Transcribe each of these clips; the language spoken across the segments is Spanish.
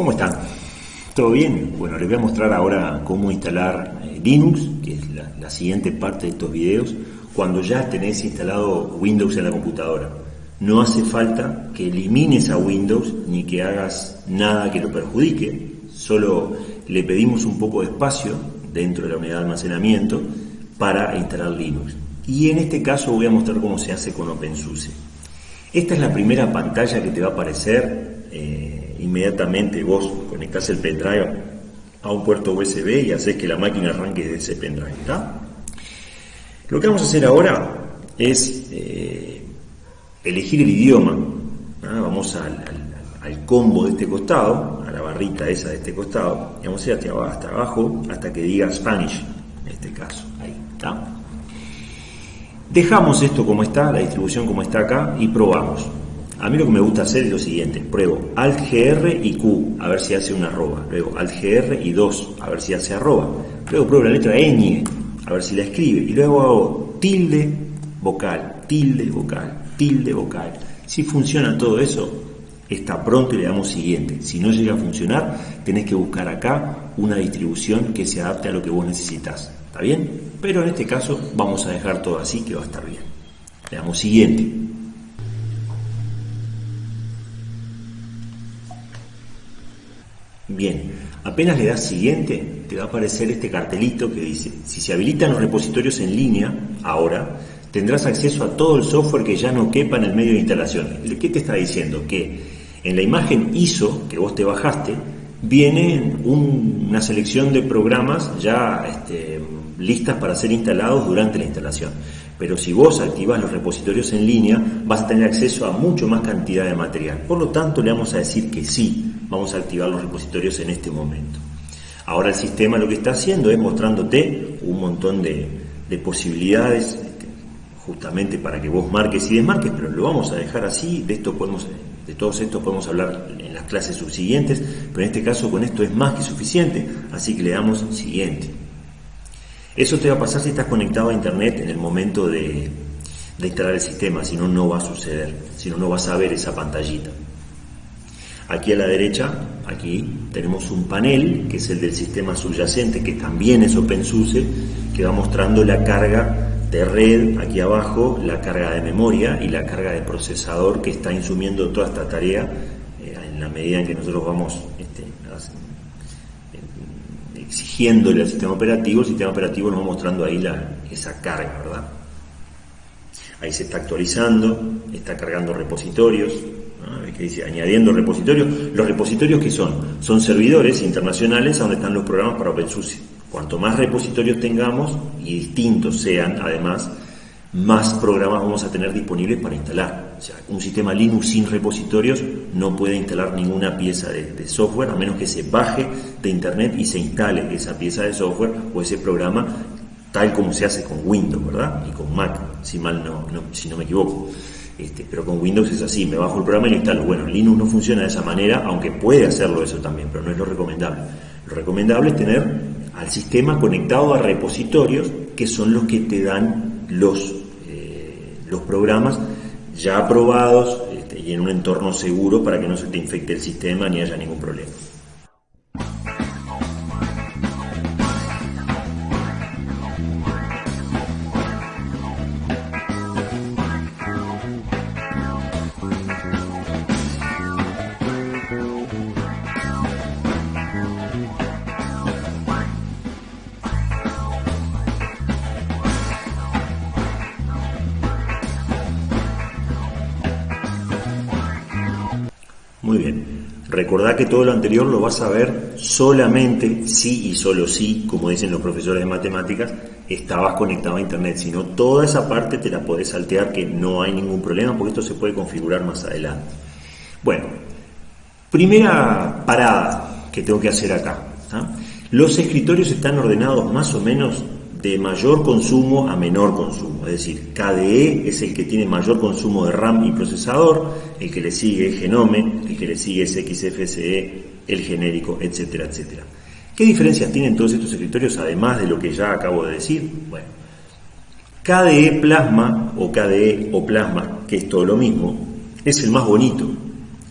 ¿Cómo están? ¿Todo bien? Bueno, les voy a mostrar ahora cómo instalar eh, Linux, que es la, siguiente parte de estos videos, cuando ya tenés instalado Windows en la computadora. No hace falta que elimines a Windows ni que hagas nada que lo perjudique, solo le pedimos un poco de espacio dentro de la unidad de almacenamiento para instalar Linux. Y en este caso voy a mostrar cómo se hace con OpenSUSE. Esta es la primera pantalla que te va a aparecer. Eh, inmediatamente vos conectás el pendrive a un puerto USB y haces que la máquina arranque de ese pendrive. Lo que vamos a hacer ahora es eh, elegir el idioma. Vamos al, al, combo de este costado, a la barrita esa de este costado, y vamos a ir hasta abajo hasta que diga Spanish, en este caso. Ahí, ¿está? Dejamos esto como está, la distribución como está acá, y probamos. A mí lo que me gusta hacer es lo siguiente, pruebo Alt GR y Q, a ver si hace una arroba, luego Alt GR y 2, a ver si hace arroba, luego pruebo la letra ñ, a ver si la escribe, y luego hago tilde vocal, tilde vocal, tilde vocal. Si funciona todo eso, está pronto y le damos siguiente. Si no llega a funcionar, tenés que buscar acá una distribución que se adapte a lo que vos necesitas. ¿Está bien? Pero en este caso vamos a dejar todo así que va a estar bien. Le damos siguiente. Bien, apenas le das siguiente, te va a aparecer este cartelito que dice, si se habilitan los repositorios en línea, ahora, tendrás acceso a todo el software que ya no quepa en el medio de instalación. ¿Qué te está diciendo? Que en la imagen ISO que vos te bajaste, viene una selección de programas ya este, listas para ser instalados durante la instalación. Pero si vos activas los repositorios en línea, vas a tener acceso a mucho más cantidad de material. Por lo tanto, le vamos a decir que sí, vamos a activar los repositorios en este momento. Ahora el sistema lo que está haciendo es mostrándote un montón de, posibilidades este, justamente para que vos marques y desmarques, pero lo vamos a dejar así, de esto podemos de todos estos podemos hablar en las clases subsiguientes, pero en este caso con esto es más que suficiente, así que le damos siguiente. Eso te va a pasar si estás conectado a internet en el momento de, instalar el sistema, si no, no va a suceder, si no, no vas a ver esa pantallita. Aquí a la derecha, aquí tenemos un panel que es el del sistema subyacente, que también es OpenSUSE, que va mostrando la carga de red, aquí abajo, la carga de memoria y la carga de procesador que está insumiendo toda esta tarea eh, en la medida en que nosotros vamos este, exigiéndole al sistema operativo, el sistema operativo nos va mostrando ahí esa carga, ¿verdad? Ahí se está actualizando, está cargando repositorios, que dice añadiendo repositorios. Los repositorios que son, son servidores internacionales donde están los programas para OpenSUSE. Cuanto más repositorios tengamos y distintos sean, además, más programas vamos a tener disponibles para instalar. O sea, un sistema Linux sin repositorios no puede instalar ninguna pieza de, software a menos que se baje de internet y se instale esa pieza de software o ese programa tal como se hace con Windows, ¿verdad? Y con Mac, si mal no, si no me equivoco. Este, pero con Windows es así, me bajo el programa y lo instalo. Bueno, Linux no funciona de esa manera, aunque puede hacerlo eso también, pero no es lo recomendable. Lo recomendable es tener al sistema conectado a repositorios que son los que te dan los, eh, los programas ya aprobados este, y en un entorno seguro para que no se te infecte el sistema ni haya ningún problema. Recordá que todo lo anterior lo vas a ver solamente si y solo si, como dicen los profesores de matemáticas, estabas conectado a internet. Si no, toda esa parte te la podés saltear que no hay ningún problema porque esto se puede configurar más adelante. Bueno, primera parada que tengo que hacer acá. ¿ah? Los escritorios están ordenados más o menos de mayor consumo a menor consumo, es decir, KDE es el que tiene mayor consumo de RAM y procesador, el que le sigue es Genome, el que le sigue es XFCE, el genérico, etcétera, etcétera. ¿Qué diferencias tienen todos estos escritorios además de lo que ya acabo de decir? Bueno, KDE Plasma o KDE o Plasma, que es todo lo mismo, es el más bonito,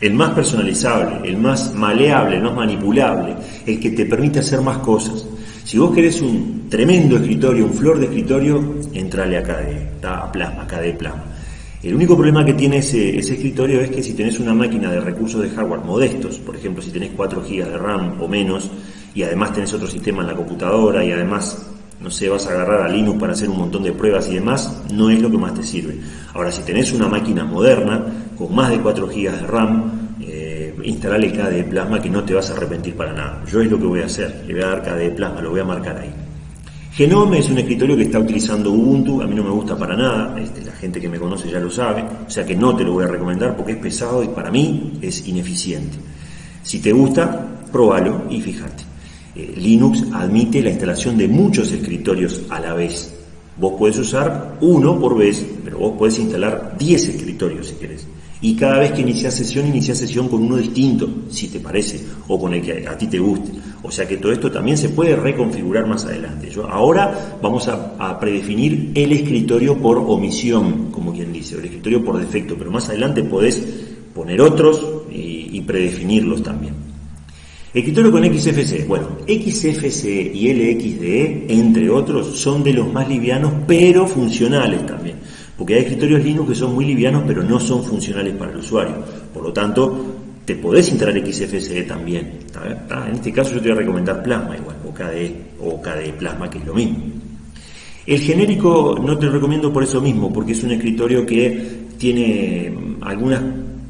el más personalizable, el más maleable, el más manipulable, el que te permite hacer más cosas. Si vos querés un tremendo escritorio, un flor de escritorio, entrale acá de a Plasma, de Plasma. El único problema que tiene ese, ese, escritorio es que si tenés una máquina de recursos de hardware modestos, por ejemplo, si tenés 4 GB de RAM o menos, y además tenés otro sistema en la computadora y además, no sé, vas a agarrar a Linux para hacer un montón de pruebas y demás, no es lo que más te sirve. Ahora, si tenés una máquina moderna con más de 4 GB de RAM, eh, instalale KDE Plasma que no te vas a arrepentir para nada. Yo es lo que voy a hacer, le voy a dar KDE Plasma, lo voy a marcar ahí. Genome es un escritorio que está utilizando Ubuntu, a mí no me gusta para nada, este, la gente que me conoce ya lo sabe, o sea que no te lo voy a recomendar porque es pesado y para mí es ineficiente. Si te gusta, pruébalo y fíjate. Eh, Linux admite la instalación de muchos escritorios a la vez. Vos puedes usar uno por vez, pero vos podés instalar 10 escritorios si querés. Y cada vez que inicias sesión, inicias sesión con uno distinto, si te parece, o con el que a ti te guste. O sea que todo esto también se puede reconfigurar más adelante. Yo, ahora vamos a, predefinir el escritorio por omisión, como quien dice, o el escritorio por defecto, pero más adelante podés poner otros y predefinirlos también. Escritorio con XFCE. Bueno, XFCE y LXDE, entre otros, son de los más livianos, pero funcionales también. Porque hay escritorios Linux que son muy livianos, pero no son funcionales para el usuario. Por lo tanto, te podés instalar XFCE también. En este caso yo te voy a recomendar Plasma igual, o KDE, o KDE Plasma, que es lo mismo. El genérico no te lo recomiendo por eso mismo, porque es un escritorio que tiene algunas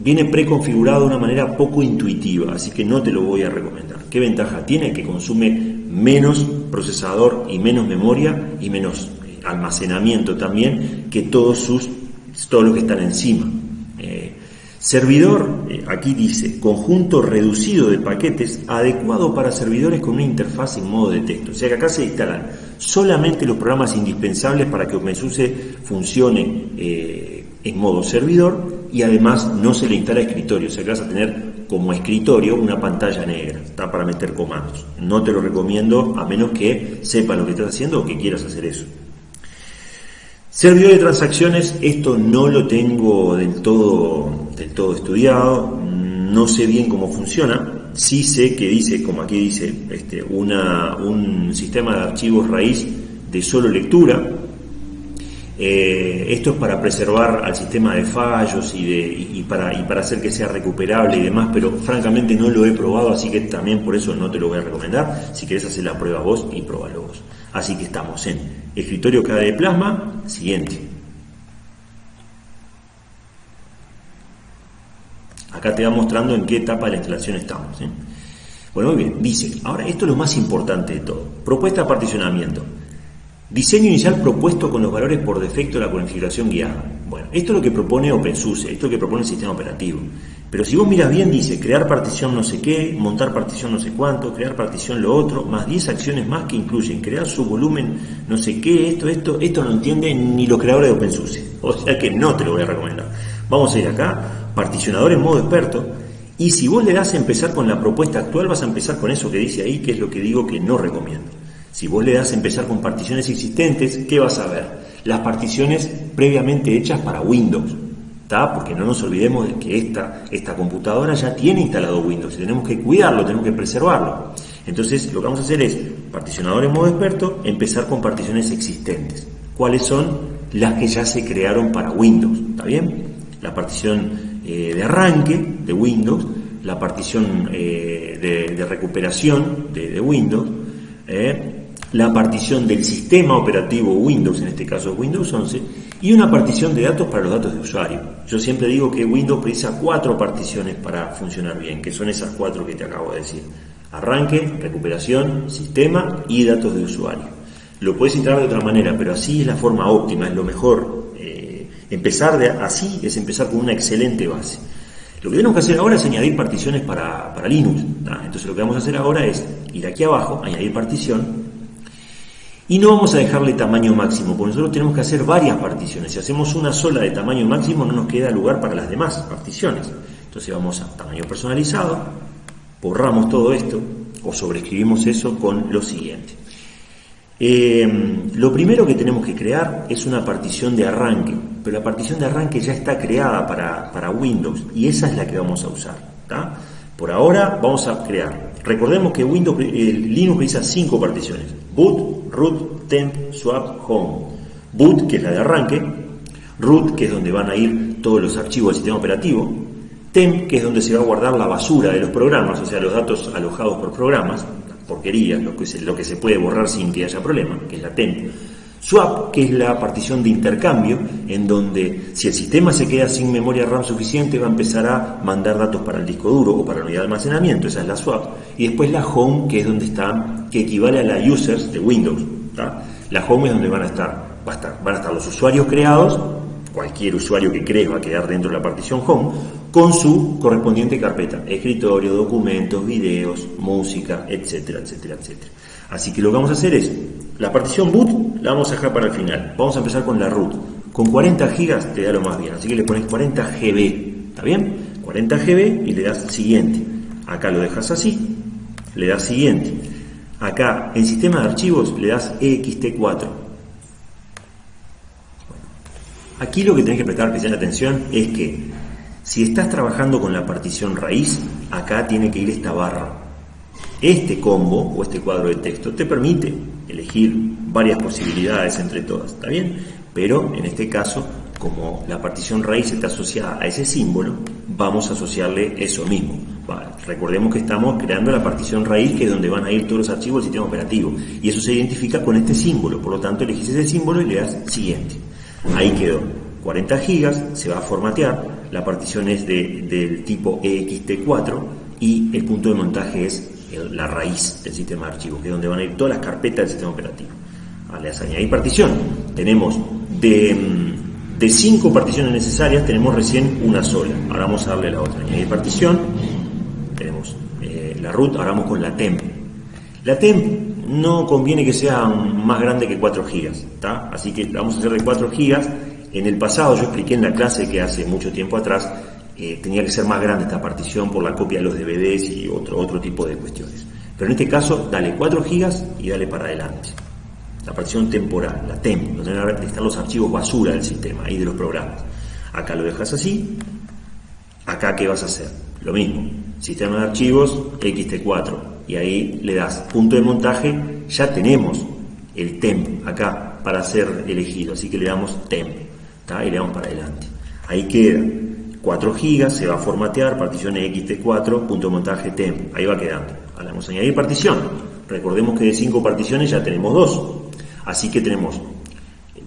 viene preconfigurado de una manera poco intuitiva, así que no te lo voy a recomendar. ¿Qué ventaja tiene? Que consume menos procesador y menos memoria y menos almacenamiento también que todos sus todos los que están encima. Eh, servidor, eh, aquí dice, conjunto reducido de paquetes adecuado para servidores con una interfaz en modo de texto. O sea que acá se instalan solamente los programas indispensables para que OpenSUSE funcione en modo servidor y además no se le instala escritorio, o sea que vas a tener como escritorio una pantalla negra, está para meter comandos. No te lo recomiendo a menos que sepas lo que estás haciendo o que quieras hacer eso. Servidor de transacciones, esto no lo tengo del todo, del todo estudiado, no sé bien cómo funciona, sí sé que dice, como aquí dice, este, una, un sistema de archivos raíz de solo lectura, eh, esto es para preservar al sistema de fallos y, de, para, y para hacer que sea recuperable y demás, pero francamente no lo he probado, así que también por eso no te lo voy a recomendar. Si querés hacer la prueba vos y pruébalo vos. Así que estamos en escritorio de Plasma, siguiente. Acá te va mostrando en qué etapa de la instalación estamos. ¿eh? Bueno, muy bien, dice, ahora esto es lo más importante de todo. Propuesta de particionamiento. Diseño inicial propuesto con los valores por defecto de la configuración guiada. Bueno, esto es lo que propone OpenSUSE, esto es lo que propone el sistema operativo. Pero si vos miras bien, dice crear partición no sé qué, montar partición no sé cuánto, crear partición lo otro, más 10 acciones más que incluyen crear su volumen no sé qué, esto, esto, esto no entiende ni los creadores de OpenSUSE. O sea que no te lo voy a recomendar. Vamos a ir acá, particionador en modo experto, y si vos le das a empezar con la propuesta actual, vas a empezar con eso que dice ahí, que es lo que digo que no recomiendo. Si vos le das a empezar con particiones existentes, ¿qué vas a ver? Las particiones previamente hechas para Windows. Porque no nos olvidemos de que esta, esta computadora ya tiene instalado Windows y tenemos que cuidarlo, tenemos que preservarlo. Entonces lo que vamos a hacer es, particionador en modo experto, empezar con particiones existentes. ¿Cuáles son? Las que ya se crearon para Windows. ¿Está bien? La partición eh, de arranque de Windows, la partición eh, de, recuperación de, de Windows, eh, la partición del sistema operativo Windows, en este caso Windows 11, y una partición de datos para los datos de usuario. Yo siempre digo que Windows precisa cuatro particiones para funcionar bien, que son esas cuatro que te acabo de decir. Arranque, recuperación, sistema y datos de usuario. Lo puedes instalar de otra manera, pero así es la forma óptima, es lo mejor. Eh, empezar de, así es empezar con una excelente base. Lo que tenemos que hacer ahora es añadir particiones para, Linux. Entonces lo que vamos a hacer ahora es ir aquí abajo, añadir partición, y no vamos a dejarle tamaño máximo, porque nosotros tenemos que hacer varias particiones. Si hacemos una sola de tamaño máximo, no nos queda lugar para las demás particiones. Entonces vamos a tamaño personalizado, borramos todo esto o sobreescribimos eso con lo siguiente. Eh, lo primero que tenemos que crear es una partición de arranque, pero la partición de arranque ya está creada para, Windows y esa es la que vamos a usar. Por ahora vamos a crear. Recordemos que Windows, el Linux utiliza cinco particiones: boot, root, temp, swap, home. Boot, que es la de arranque, root, que es donde van a ir todos los archivos del sistema operativo, temp, que es donde se va a guardar la basura de los programas, o sea, los datos alojados por programas, porquería, lo que, se, lo que se puede borrar sin que haya problema, que es la temp. Swap, que es la partición de intercambio, en donde si el sistema se queda sin memoria RAM suficiente, va a empezar a mandar datos para el disco duro o para la unidad de almacenamiento, esa es la swap. Y después la home, que es donde está, que equivale a la users de Windows. La home es donde van a estar, a estar, van a estar los usuarios creados, cualquier usuario que crees va a quedar dentro de la partición home, con su correspondiente carpeta, escritorio, documentos, videos, música, etcétera, etcétera, etcétera. Así que lo que vamos a hacer es, la partición boot la vamos a dejar para el final. Vamos a empezar con la root. Con 40 gigas te da lo más bien, así que le pones 40 GB, ¿está bien? 40 GB y le das siguiente. Acá lo dejas así, le das siguiente. Acá en sistema de archivos le das EXT4. Aquí lo que tenés que prestar especial atención es que si estás trabajando con la partición raíz, acá tiene que ir esta barra. Este combo o este cuadro de texto te permite elegir varias posibilidades entre todas, ¿está bien? Pero en este caso, como la partición raíz está asociada a ese símbolo, vamos a asociarle eso mismo. recordemos que estamos creando la partición raíz, que es donde van a ir todos los archivos del sistema operativo. Y eso se identifica con este símbolo. Por lo tanto, elegís ese símbolo y le das siguiente. Ahí quedó. 40 gigas, se va a formatear la partición es de, del tipo EXT4 y el punto de montaje es la raíz del sistema de archivos, que es donde van a ir todas las carpetas del sistema operativo. A añadir partición. Tenemos de, mm, de cinco particiones necesarias, tenemos recién una sola. Ahora vamos a darle la otra. Añadir partición. Tenemos eh, la root, ahora vamos con la temp. La temp no conviene que sea más grande que 4 gigas, Así que vamos a hacer de 4 gigas en el pasado yo expliqué en la clase que hace mucho tiempo atrás eh, tenía que ser más grande esta partición por la copia de los DVDs y otro, otro tipo de cuestiones. Pero en este caso, dale 4 gigas y dale para adelante. La partición temporal, la TEM, donde están los archivos basura del sistema y de los programas. Acá lo dejas así. Acá, ¿qué vas a hacer? Lo mismo. Sistema de archivos, XT4. Y ahí le das punto de montaje. Ya tenemos el temp acá para ser elegido. Así que le damos temp y le damos para adelante. Ahí queda 4 GB, se va a formatear, partición xt4, punto montaje temp, ahí va quedando. Ahora vamos a añadir partición. Recordemos que de 5 particiones ya tenemos 2. Así que tenemos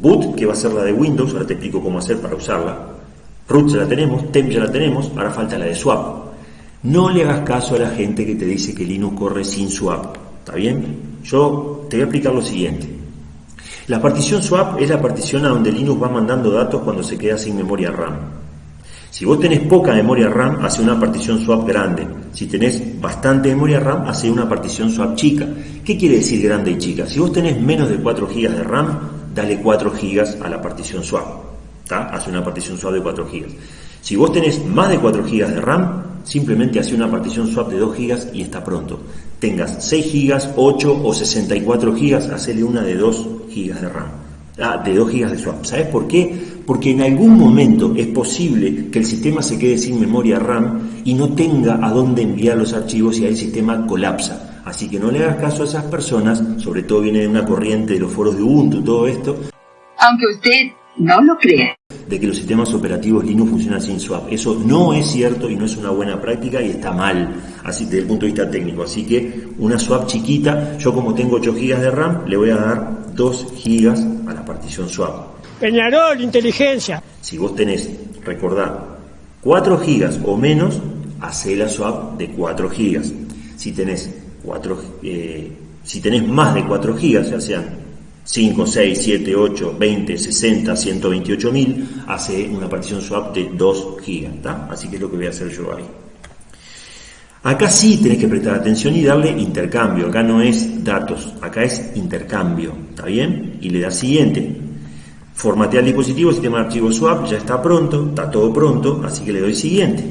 boot, que va a ser la de Windows, ahora te explico cómo hacer para usarla. Root ya la tenemos, temp ya la tenemos, ahora falta la de swap. No le hagas caso a la gente que te dice que Linux corre sin swap. ¿Está bien? Yo te voy a explicar lo siguiente. La partición swap es la partición a donde Linux va mandando datos cuando se queda sin memoria RAM. Si vos tenés poca memoria RAM, hace una partición swap grande. Si tenés bastante memoria RAM, hace una partición swap chica. ¿Qué quiere decir grande y chica? Si vos tenés menos de 4 GB de RAM, dale 4 GB a la partición swap. Hace una partición swap de 4 GB. Si vos tenés más de 4 GB de RAM, simplemente hace una partición swap de 2 GB y está pronto. Tengas 6 GB, 8 o 64 GB, hacele una de 2 GB de RAM, ah, de 2 GB de swap. ¿Sabes por qué? Porque en algún momento es posible que el sistema se quede sin memoria RAM y no tenga a dónde enviar los archivos y ahí el sistema colapsa. Así que no le hagas caso a esas personas, sobre todo viene de una corriente de los foros de Ubuntu, todo esto. Aunque usted no lo crea de que los sistemas operativos Linux funcionan sin swap. Eso no es cierto y no es una buena práctica y está mal, así desde el punto de vista técnico. Así que una swap chiquita, yo como tengo 8 GB de RAM, le voy a dar 2 GB a la partición swap. Peñarol, inteligencia. Si vos tenés, recordad, 4 GB o menos, hacé la swap de 4 GB. Si tenés 4, eh, si tenés más de 4 GB, ya sean 5, 6, 7, 8, 20, 60, 128 mil, hace una partición swap de 2 GB. Así que es lo que voy a hacer yo ahí. Acá sí tenés que prestar atención y darle intercambio. Acá no es datos, acá es intercambio. ¿Está bien? Y le da siguiente. Formatear el dispositivo, sistema de archivos swap, ya está pronto, está todo pronto, así que le doy siguiente.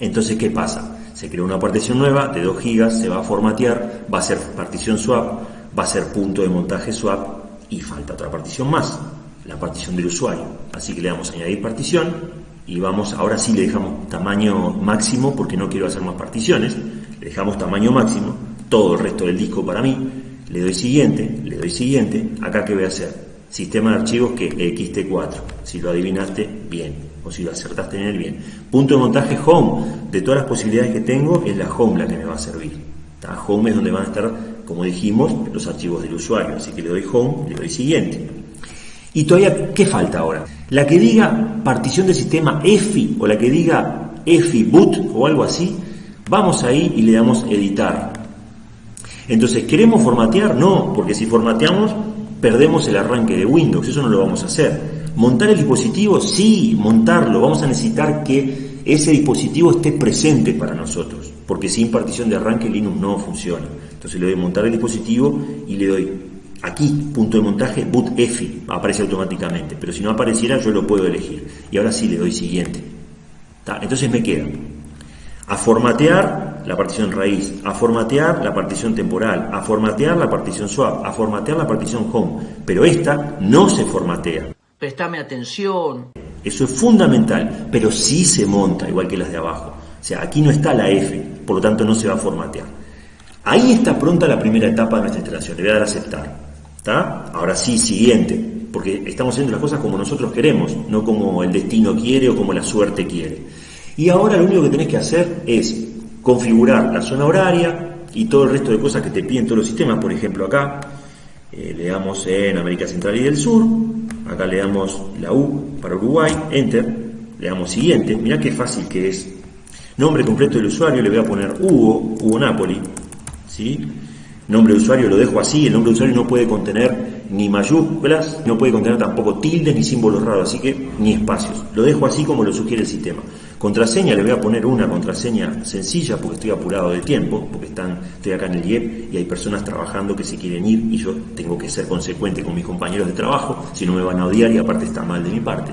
Entonces, ¿qué pasa? Se crea una partición nueva de 2 GB, se va a formatear, va a ser partición swap va a ser punto de montaje swap y falta otra partición más, la partición del usuario. Así que le damos a añadir partición y vamos, ahora sí le dejamos tamaño máximo porque no quiero hacer más particiones, le dejamos tamaño máximo, todo el resto del disco para mí, le doy siguiente, le doy siguiente, acá que voy a hacer, sistema de archivos que XT4, si lo adivinaste, bien, o si lo acertaste en el bien. Punto de montaje home, de todas las posibilidades que tengo, es la home la que me va a servir. Home es donde van a estar, como dijimos, los archivos del usuario, así que le doy home, le doy siguiente. Y todavía, ¿qué falta ahora? La que diga partición del sistema EFI o la que diga EFI boot o algo así, vamos ahí y le damos editar. Entonces, ¿queremos formatear? No, porque si formateamos perdemos el arranque de Windows, eso no lo vamos a hacer. ¿Montar el dispositivo? Sí, montarlo. Vamos a necesitar que ese dispositivo esté presente para nosotros, porque sin partición de arranque Linux no funciona. Entonces le doy montar el dispositivo y le doy aquí, punto de montaje, boot EFI, aparece automáticamente, pero si no apareciera yo lo puedo elegir. Y ahora sí le doy siguiente. Entonces me queda a formatear la partición raíz, a formatear la partición temporal, a formatear la partición swap, a formatear la partición home, pero esta no se formatea. Prestame atención. Eso es fundamental, pero sí se monta, igual que las de abajo. O sea, aquí no está la F, por lo tanto no se va a formatear. Ahí está pronta la primera etapa de nuestra instalación, le voy a dar a aceptar. ¿Está? Ahora sí, siguiente, porque estamos haciendo las cosas como nosotros queremos, no como el destino quiere o como la suerte quiere. Y ahora lo único que tenés que hacer es configurar la zona horaria y todo el resto de cosas que te piden todos los sistemas. Por ejemplo, acá eh, le damos en América Central y del Sur, acá le damos la U para Uruguay, Enter, le damos siguiente. Mirá qué fácil que es. Nombre completo del usuario, le voy a poner Hugo, Hugo Napoli. ¿sí? Nombre de usuario lo dejo así, el nombre de usuario no puede contener ni mayúsculas, no puede contener tampoco tildes ni símbolos raros, así que ni espacios. Lo dejo así como lo sugiere el sistema. Contraseña, le voy a poner una contraseña sencilla porque estoy apurado de tiempo, porque están, estoy acá en el IEP y hay personas trabajando que se quieren ir y yo tengo que ser consecuente con mis compañeros de trabajo, si no me van a odiar y aparte está mal de mi parte.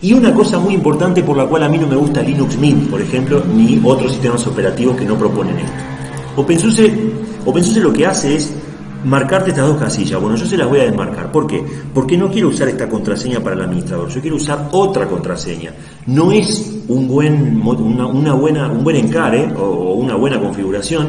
Y una cosa muy importante por la cual a mí no me gusta Linux Mint, por ejemplo, ni otros sistemas operativos que no proponen esto. OpenSUSE, OpenSUSE lo que hace es marcarte estas dos casillas. Bueno, yo se las voy a desmarcar. ¿Por qué? Porque no quiero usar esta contraseña para el administrador. Yo quiero usar otra contraseña. No es un buen, una, buena, un buen encare o una buena configuración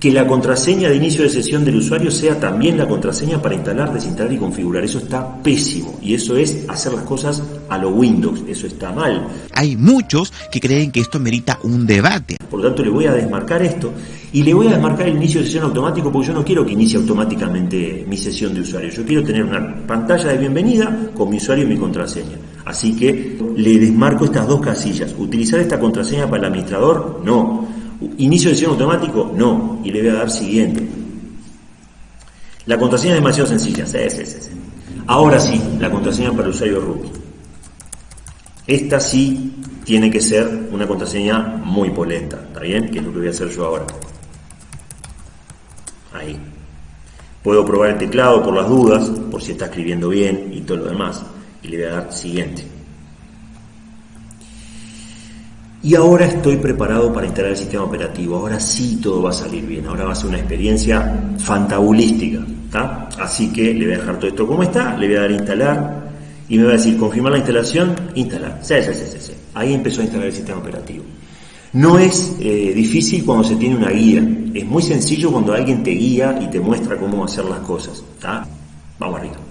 que la contraseña de inicio de sesión del usuario sea también la contraseña para instalar, desinstalar y configurar. Eso está pésimo y eso es hacer las cosas a lo Windows. Eso está mal. Hay muchos que creen que esto merita un debate. Por lo tanto, le voy a desmarcar esto y le voy a desmarcar el inicio de sesión automático porque yo no quiero que inicie automáticamente mi sesión de usuario. Yo quiero tener una pantalla de bienvenida con mi usuario y mi contraseña. Así que le desmarco estas dos casillas. ¿Utilizar esta contraseña para el administrador? No. ¿Inicio de sesión automático? No. Y le voy a dar siguiente. La contraseña es demasiado sencilla. Sí, sí, sí, Ahora sí, la contraseña para el usuario root. Esta sí tiene que ser una contraseña muy polenta. ¿Está bien? Que es lo que voy a hacer yo ahora. Ahí. Puedo probar el teclado por las dudas, por si está escribiendo bien y todo lo demás. Y le voy a dar siguiente. Y ahora estoy preparado para instalar el sistema operativo. Ahora sí todo va a salir bien. Ahora va a ser una experiencia fantabulística. Así que le voy a dejar todo esto como está. Le voy a dar instalar. Y me va a decir confirmar la instalación. Instalar. Sí, sí, sí, sí. Ahí empezó a instalar el sistema operativo. No es eh, difícil cuando se tiene una guía. Es muy sencillo cuando alguien te guía y te muestra cómo hacer las cosas. Vamos arriba.